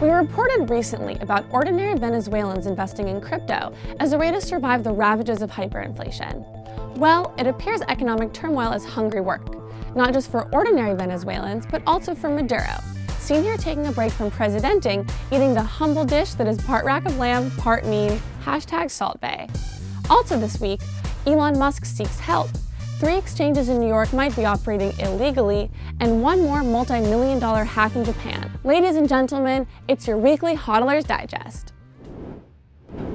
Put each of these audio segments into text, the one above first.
We reported recently about ordinary Venezuelans investing in crypto as a way to survive the ravages of hyperinflation. Well, it appears economic turmoil is hungry work, not just for ordinary Venezuelans, but also for Maduro, seen here taking a break from presidenting, eating the humble dish that is part rack of lamb, part mean, hashtag Salt Bae. Also this week, Elon Musk seeks help. Three exchanges in New York might be operating illegally, and one more multi-million dollar hack in Japan. Ladies and gentlemen, it's your weekly HODLers Digest.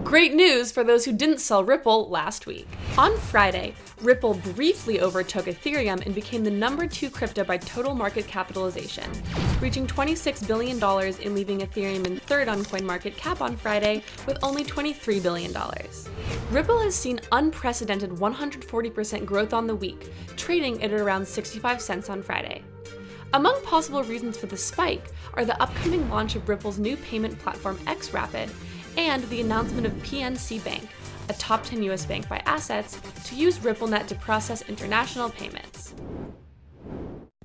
Great news for those who didn't sell Ripple last week. On Friday, Ripple briefly overtook Ethereum and became the number two crypto by total market capitalization, reaching $26 billion and leaving Ethereum in third on CoinMarketCap on Friday with only $23 billion. Ripple has seen unprecedented 140% growth on the week, trading at around 65 cents on Friday. Among possible reasons for the spike are the upcoming launch of Ripple's new payment platform XRapid and the announcement of PNC Bank, a top 10 US bank by assets, to use RippleNet to process international payments.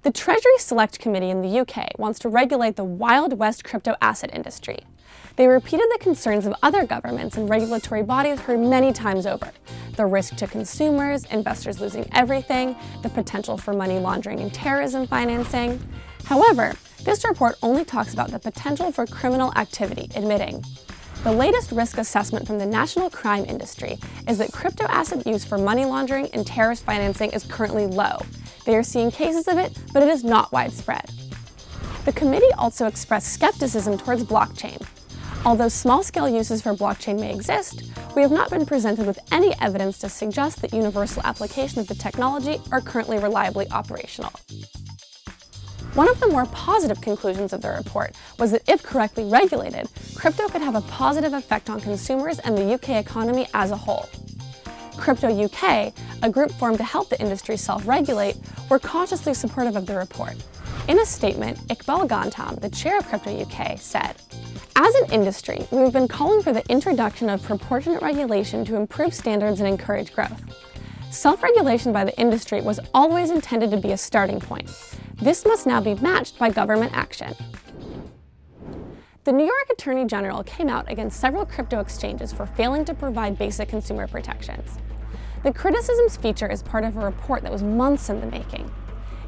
The Treasury Select Committee in the UK wants to regulate the Wild West crypto asset industry. They repeated the concerns of other governments and regulatory bodies heard many times over. The risk to consumers, investors losing everything, the potential for money laundering and terrorism financing. However, this report only talks about the potential for criminal activity, admitting, the latest risk assessment from the national crime industry is that crypto asset use for money laundering and terrorist financing is currently low. They are seeing cases of it, but it is not widespread. The committee also expressed skepticism towards blockchain. Although small-scale uses for blockchain may exist, we have not been presented with any evidence to suggest that universal application of the technology are currently reliably operational. One of the more positive conclusions of the report was that if correctly regulated, crypto could have a positive effect on consumers and the UK economy as a whole. Crypto UK, a group formed to help the industry self-regulate, were cautiously supportive of the report. In a statement, Iqbal Gandham, the chair of Crypto UK, said, As an industry, we have been calling for the introduction of proportionate regulation to improve standards and encourage growth. Self-regulation by the industry was always intended to be a starting point, this must now be matched by government action. The New York Attorney General came out against several crypto exchanges for failing to provide basic consumer protections. The criticisms feature is part of a report that was months in the making.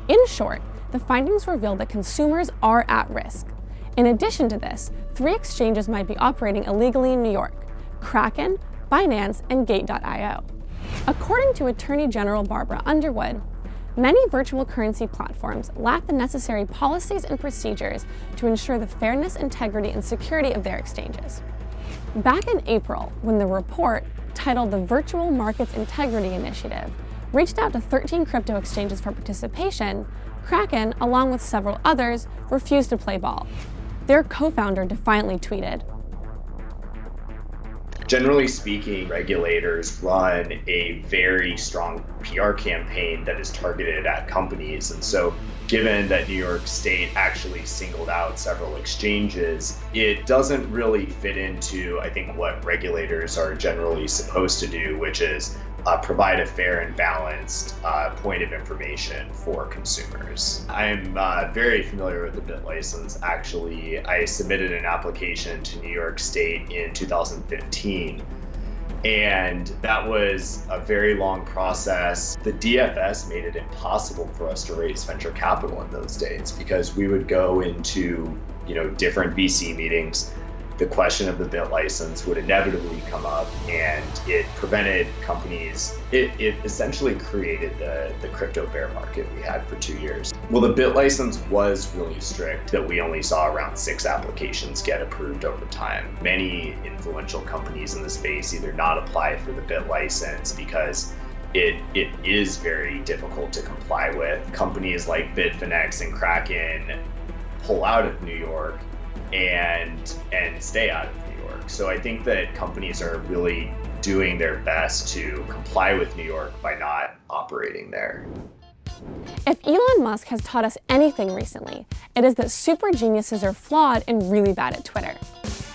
In short, the findings reveal that consumers are at risk. In addition to this, three exchanges might be operating illegally in New York, Kraken, Binance, and Gate.io. According to Attorney General Barbara Underwood, Many virtual currency platforms lack the necessary policies and procedures to ensure the fairness, integrity, and security of their exchanges. Back in April, when the report, titled the Virtual Markets Integrity Initiative, reached out to 13 crypto exchanges for participation, Kraken, along with several others, refused to play ball. Their co-founder defiantly tweeted, Generally speaking, regulators run a very strong PR campaign that is targeted at companies. And so, given that New York State actually singled out several exchanges, it doesn't really fit into, I think, what regulators are generally supposed to do, which is uh, provide a fair and balanced uh, point of information for consumers. I'm uh, very familiar with the BitLicense. Actually, I submitted an application to New York State in 2015 and that was a very long process. The DFS made it impossible for us to raise venture capital in those days because we would go into, you know, different VC meetings the question of the BitLicense would inevitably come up and it prevented companies, it, it essentially created the, the crypto bear market we had for two years. Well, the BitLicense was really strict that we only saw around six applications get approved over time. Many influential companies in the space either not apply for the BitLicense because it, it is very difficult to comply with. Companies like Bitfinex and Kraken pull out of New York and and stay out of New York. So I think that companies are really doing their best to comply with New York by not operating there. If Elon Musk has taught us anything recently, it is that super geniuses are flawed and really bad at Twitter.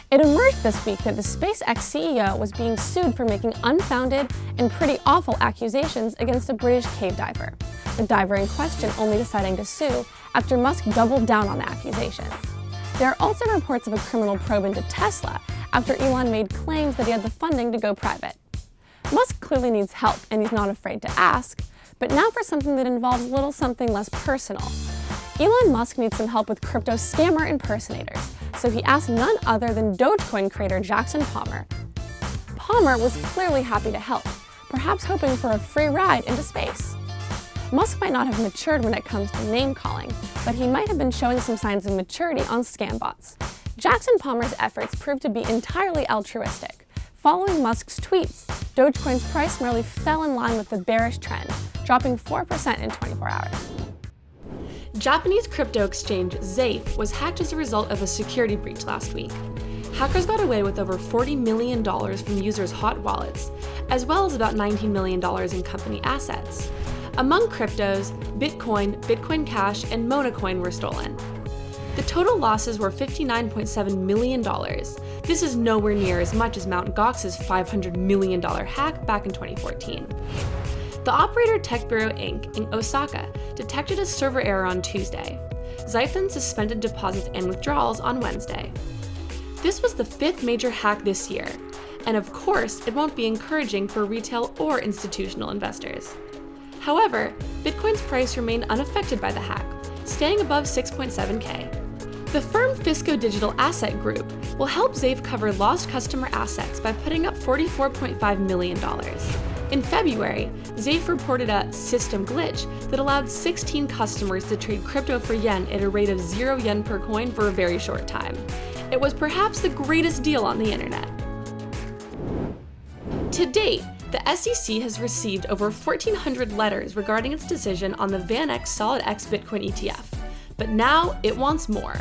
It emerged this week that the SpaceX CEO was being sued for making unfounded and pretty awful accusations against a British cave diver, the diver in question only deciding to sue after Musk doubled down on the accusations. There are also reports of a criminal probe into Tesla after Elon made claims that he had the funding to go private. Musk clearly needs help, and he's not afraid to ask, but now for something that involves a little something less personal. Elon Musk needs some help with crypto scammer impersonators, so he asked none other than Dogecoin creator Jackson Palmer. Palmer was clearly happy to help, perhaps hoping for a free ride into space. Musk might not have matured when it comes to name calling, but he might have been showing some signs of maturity on scambots. Jackson Palmer's efforts proved to be entirely altruistic. Following Musk's tweets, Dogecoin's price merely fell in line with the bearish trend, dropping 4% in 24 hours. Japanese crypto exchange Zaif was hacked as a result of a security breach last week. Hackers got away with over $40 million from users' hot wallets, as well as about $19 million in company assets. Among cryptos, Bitcoin, Bitcoin Cash, and Monacoin were stolen. The total losses were $59.7 million. This is nowhere near as much as Mt. Gox's $500 million hack back in 2014. The operator Tech Bureau Inc. in Osaka detected a server error on Tuesday. Zaif suspended deposits and withdrawals on Wednesday. This was the fifth major hack this year, and of course, it won't be encouraging for retail or institutional investors. However, Bitcoin's price remained unaffected by the hack, staying above 6.7k. The firm Fisco Digital Asset Group will help Zaif cover lost customer assets by putting up $44.5 million. In February, Zaif reported a system glitch that allowed 16 customers to trade crypto for yen at a rate of 0 yen per coin for a very short time. It was perhaps the greatest deal on the internet. To date, the SEC has received over 1,400 letters regarding its decision on the VanEck SolidX Bitcoin ETF, but now it wants more.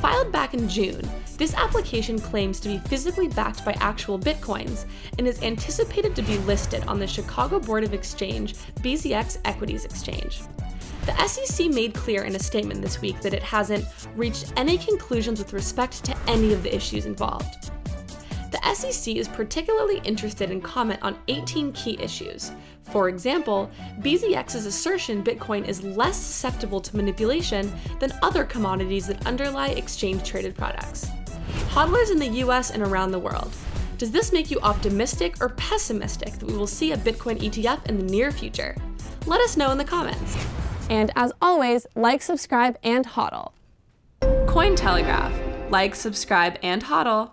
Filed back in June, this application claims to be physically backed by actual bitcoins and is anticipated to be listed on the Chicago Board of Exchange BZX Equities Exchange. The SEC made clear in a statement this week that it hasn't reached any conclusions with respect to any of the issues involved. The SEC is particularly interested in comment on 18 key issues. For example, BZX's assertion Bitcoin is less susceptible to manipulation than other commodities that underlie exchange traded products. Hodlers in the US and around the world. Does this make you optimistic or pessimistic that we will see a Bitcoin ETF in the near future? Let us know in the comments. And as always, like, subscribe, and hodl. Cointelegraph. Like, subscribe, and hodl.